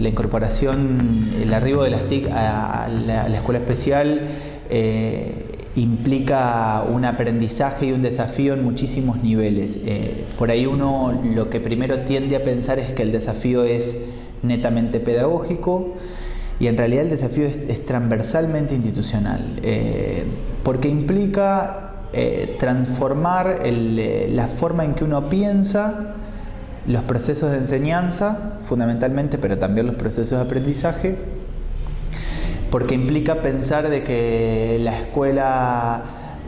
la incorporación, el arribo de las TIC a, la, escuela especial eh, implica un aprendizaje y un desafío en muchísimos niveles. Eh, por ahí uno lo que primero tiende a pensar es que el desafío es netamente pedagógico y en realidad el desafío es, transversalmente institucional, eh, porque implica transformar la forma en que uno piensa los procesos de enseñanza, fundamentalmente, pero también los procesos de aprendizaje, porque implica pensar de que la escuela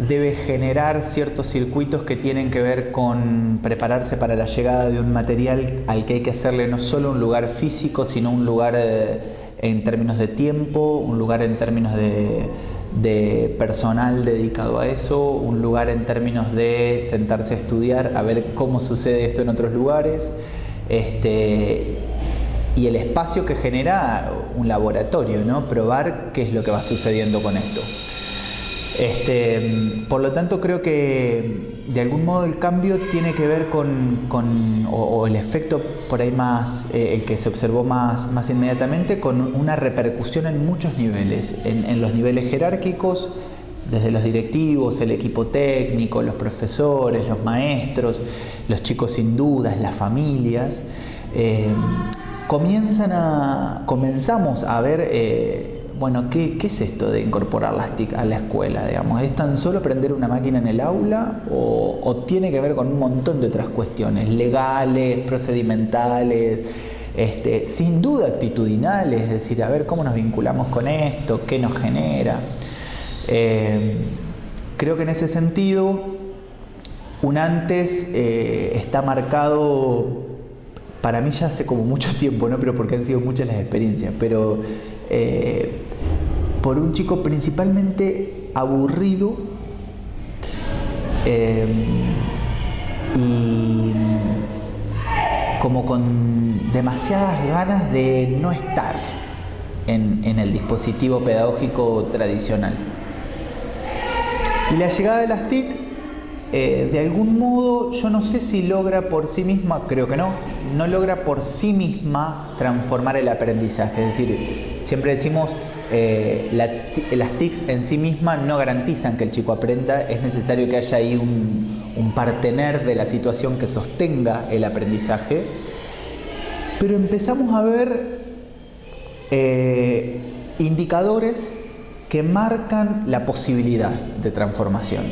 debe generar ciertos circuitos que tienen que ver con prepararse para la llegada de un material al que hay que hacerle no solo un lugar físico, sino un lugar eh, en términos de tiempo, un lugar en términos de, de personal dedicado a eso, un lugar en términos de sentarse a estudiar, a ver cómo sucede esto en otros lugares, este, y el espacio que genera un laboratorio, ¿no? probar qué es lo que va sucediendo con esto. Este, por lo tanto, creo que de algún modo el cambio tiene que ver con, o, el efecto por ahí más, eh, el que se observó más, más inmediatamente, con una repercusión en muchos niveles, en, los niveles jerárquicos, desde los directivos, el equipo técnico, los profesores, los maestros, los chicos sin dudas, las familias, eh, comienzan a, comenzamos a ver eh, bueno, ¿qué, es esto de incorporar las TIC a la escuela? Digamos? ¿Es tan solo aprender una máquina en el aula o, tiene que ver con un montón de otras cuestiones legales, procedimentales, este, sin duda actitudinales, es decir, a ver cómo nos vinculamos con esto, qué nos genera? Eh, creo que en ese sentido, un antes eh, está marcado para mí ya hace como mucho tiempo, ¿no? pero porque han sido muchas las experiencias, pero eh, por un chico principalmente aburrido eh, y como con demasiadas ganas de no estar en, el dispositivo pedagógico tradicional. Y la llegada de las TIC, eh, de algún modo, yo no sé si logra por sí misma, creo que no, no logra por sí misma transformar el aprendizaje. Es decir, siempre decimos, eh, las TICs en sí mismas no garantizan que el chico aprenda, es necesario que haya ahí un, un partener de la situación que sostenga el aprendizaje. Pero empezamos a ver eh, indicadores que marcan la posibilidad de transformación.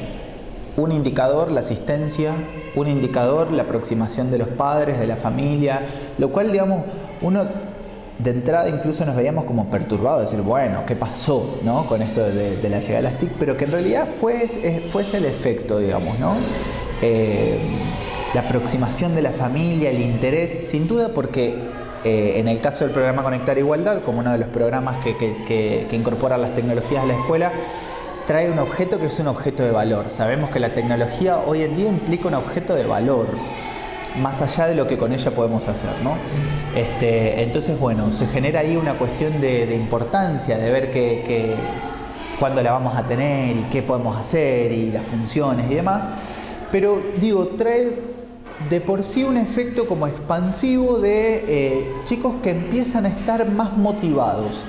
Un indicador, la asistencia, un indicador, la aproximación de los padres, de la familia, lo cual, digamos, uno de entrada incluso nos veíamos como perturbados, decir, bueno, ¿qué pasó ¿no? con esto de, la llegada de las TIC? Pero que en realidad fue, ese el efecto, digamos, ¿no? Eh, la aproximación de la familia, el interés, sin duda porque eh, en el caso del programa Conectar Igualdad, como uno de los programas que, que, que incorpora las tecnologías a la escuela, trae un objeto que es un objeto de valor. Sabemos que la tecnología hoy en día implica un objeto de valor más allá de lo que con ella podemos hacer. ¿no? Este, entonces, bueno, se genera ahí una cuestión de, importancia, de ver que, cuándo la vamos a tener y qué podemos hacer y las funciones y demás. Pero digo, trae de por sí un efecto como expansivo de eh, chicos que empiezan a estar más motivados.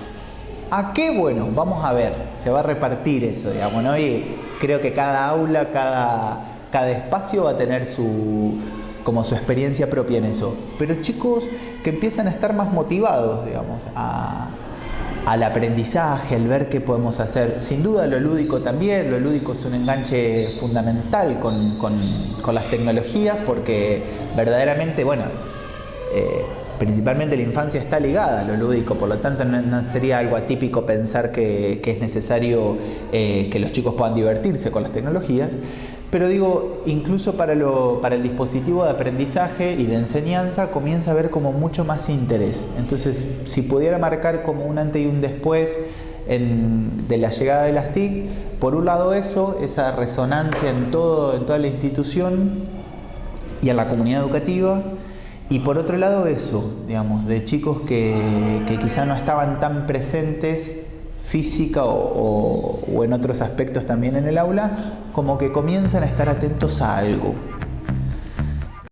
¿A qué? Bueno, vamos a ver, se va a repartir eso, digamos. Y creo que cada aula, cada, cada espacio va a tener su, como su experiencia propia en eso. Pero chicos que empiezan a estar más motivados, digamos, al aprendizaje, al ver qué podemos hacer. Sin duda lo lúdico también, lo lúdico es un enganche fundamental con, las tecnologías porque verdaderamente, bueno, eh, principalmente la infancia está ligada a lo lúdico, por lo tanto no, sería algo atípico pensar que, es necesario eh, que los chicos puedan divertirse con las tecnologías. Pero digo, incluso para, el dispositivo de aprendizaje y de enseñanza comienza a haber como mucho más interés. Entonces, si pudiera marcar como un antes y un después de la llegada de las TIC, por un lado eso, esa resonancia en, todo, en toda la institución y en la comunidad educativa, y por otro lado eso, digamos, de chicos que, que quizá no estaban tan presentes física o, en otros aspectos también en el aula, como que comienzan a estar atentos a algo,